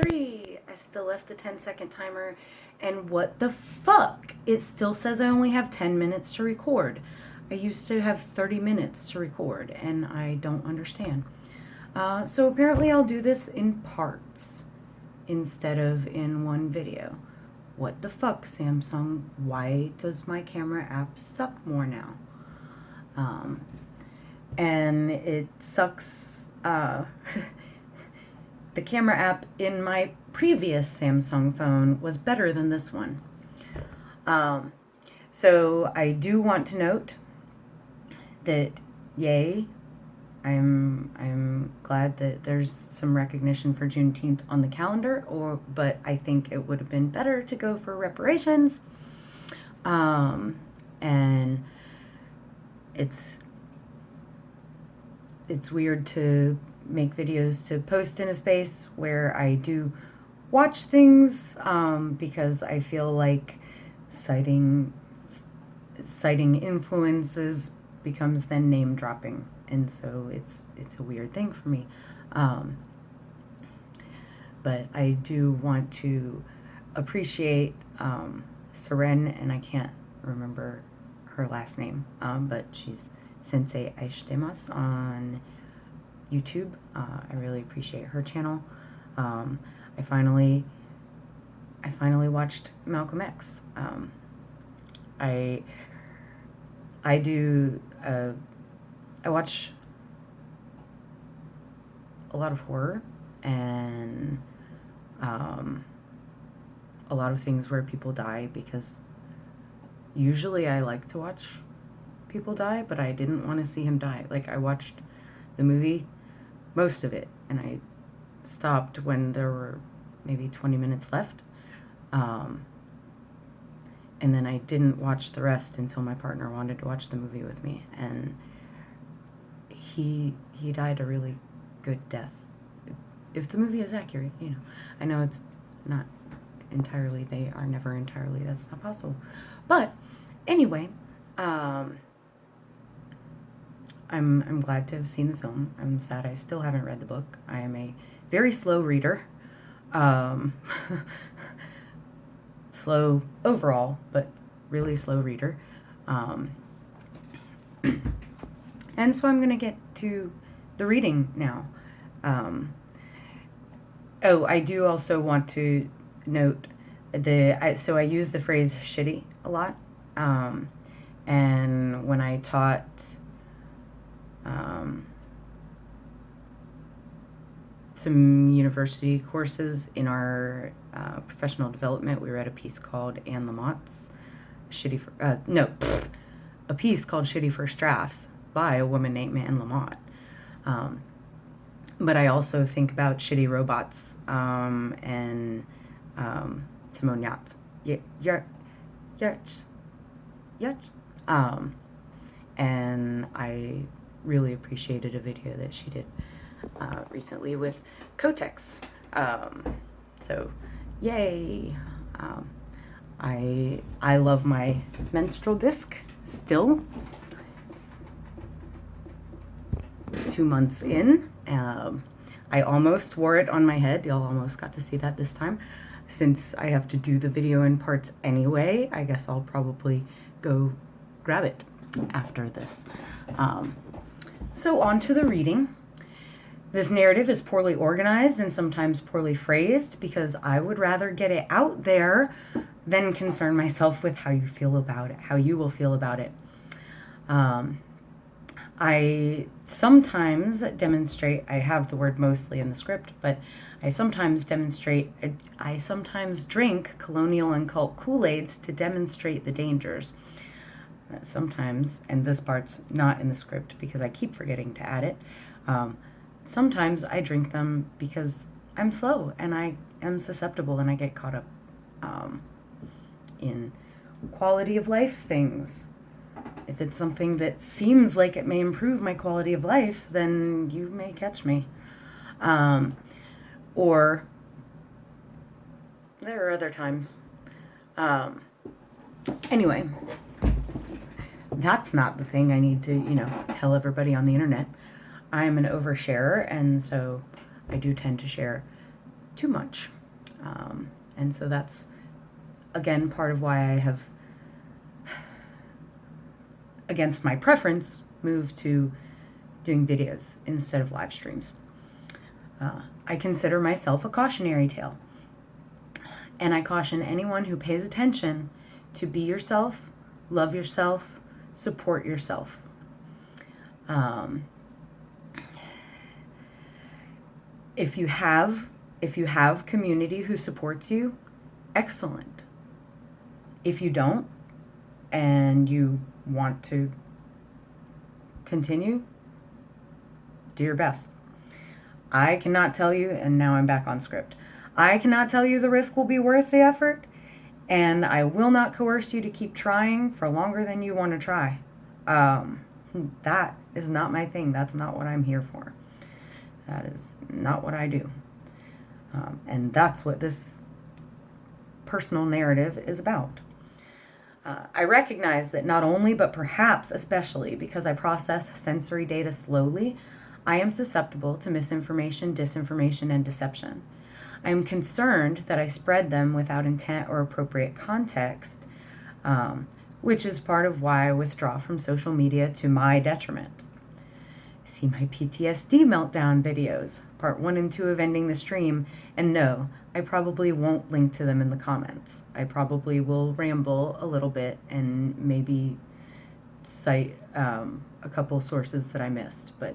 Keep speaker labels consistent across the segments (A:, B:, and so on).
A: three. I still left the 10 second timer. And what the fuck? It still says I only have 10 minutes to record. I used to have 30 minutes to record, and I don't understand. Uh, so apparently I'll do this in parts instead of in one video. What the fuck, Samsung? Why does my camera app suck more now? Um, and it sucks. Uh, the camera app in my previous Samsung phone was better than this one. Um, so I do want to note that, yay, I'm I'm glad that there's some recognition for Juneteenth on the calendar, or but I think it would have been better to go for reparations. Um, and it's it's weird to make videos to post in a space where I do watch things um, because I feel like citing citing influences becomes then name dropping and so it's it's a weird thing for me. Um, but I do want to appreciate um, Seren and I can't remember her last name um, but she's Sensei Aishitemasu on YouTube. Uh, I really appreciate her channel. Um, I finally, I finally watched Malcolm X. Um, I, I do, uh, I watch a lot of horror and um, a lot of things where people die because usually I like to watch people die, but I didn't want to see him die. Like I watched the movie most of it, and I stopped when there were maybe 20 minutes left. Um, and then I didn't watch the rest until my partner wanted to watch the movie with me, and he he died a really good death. If the movie is accurate, you know, I know it's not entirely. They are never entirely. That's not possible. But anyway, um, I'm, I'm glad to have seen the film. I'm sad I still haven't read the book. I am a very slow reader. Um, slow overall, but really slow reader. Um, and so I'm going to get to the reading now. Um, oh, I do also want to note the, I, so I use the phrase shitty a lot. Um, and when I taught um, some university courses in our uh, professional development. We read a piece called Anne Lamott's Shitty, for, uh, no, pfft, a piece called Shitty First Drafts by a woman named Anne Lamott. Um, but I also think about Shitty Robots um, and um, Simone Yates. Yates. Yates. Um, and I really appreciated a video that she did uh, recently with Kotex. Um, so, yay! Um, I I love my menstrual disc still. Two months in, um, I almost wore it on my head. Y'all almost got to see that this time. Since I have to do the video in parts anyway, I guess I'll probably go grab it after this. Um, so on to the reading. This narrative is poorly organized and sometimes poorly phrased because I would rather get it out there than concern myself with how you feel about it, how you will feel about it. Um, I sometimes demonstrate, I have the word mostly in the script, but I sometimes demonstrate, I sometimes drink colonial and cult Kool-Aids to demonstrate the dangers sometimes, and this part's not in the script because I keep forgetting to add it, um, sometimes I drink them because I'm slow and I am susceptible and I get caught up um, in quality of life things. If it's something that seems like it may improve my quality of life, then you may catch me. Um, or there are other times. Um, anyway, that's not the thing I need to, you know, tell everybody on the internet. I'm an oversharer, and so I do tend to share too much. Um, and so that's, again, part of why I have, against my preference, moved to doing videos instead of live streams. Uh, I consider myself a cautionary tale. And I caution anyone who pays attention to be yourself, love yourself, support yourself. Um, if you have if you have community who supports you, excellent. If you don't and you want to continue, do your best. I cannot tell you, and now I'm back on script. I cannot tell you the risk will be worth the effort, and I will not coerce you to keep trying for longer than you want to try. Um, that is not my thing. That's not what I'm here for. That is not what I do. Um, and that's what this personal narrative is about. Uh, I recognize that not only, but perhaps especially because I process sensory data slowly, I am susceptible to misinformation, disinformation, and deception. I am concerned that I spread them without intent or appropriate context, um, which is part of why I withdraw from social media to my detriment. See my PTSD meltdown videos, part one and two of Ending the Stream, and no, I probably won't link to them in the comments. I probably will ramble a little bit and maybe cite um, a couple sources that I missed, but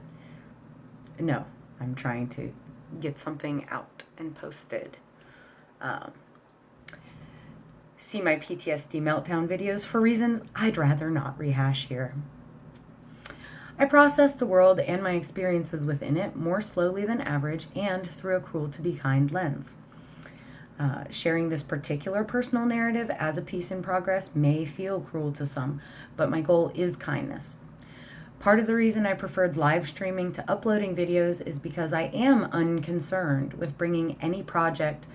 A: no, I'm trying to get something out and posted. Um, see my PTSD meltdown videos for reasons I'd rather not rehash here. I process the world and my experiences within it more slowly than average and through a cruel to be kind lens. Uh, sharing this particular personal narrative as a piece in progress may feel cruel to some, but my goal is kindness. Part of the reason I preferred live streaming to uploading videos is because I am unconcerned with bringing any project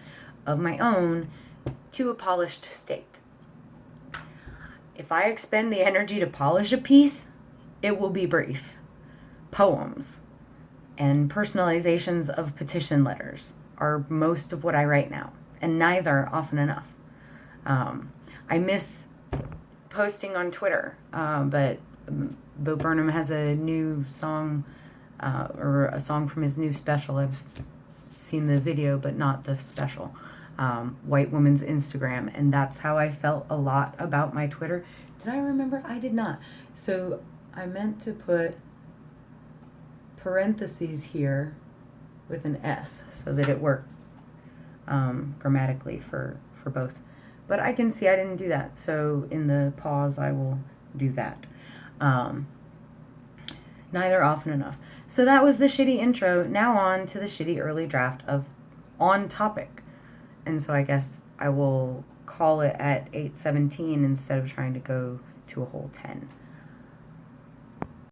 A: of my own to a polished state. If I expend the energy to polish a piece, it will be brief. Poems and personalizations of petition letters are most of what I write now, and neither often enough. Um, I miss posting on Twitter, uh, but Bo Burnham has a new song uh, or a song from his new special. I've seen the video, but not the special. Um, White Woman's Instagram, and that's how I felt a lot about my Twitter. Did I remember? I did not. So I meant to put parentheses here with an S so that it worked um, grammatically for, for both. But I can see I didn't do that. So in the pause, I will do that. Um, neither often enough. So that was the shitty intro. Now on to the shitty early draft of On Topic. And so I guess I will call it at 817 instead of trying to go to a whole 10.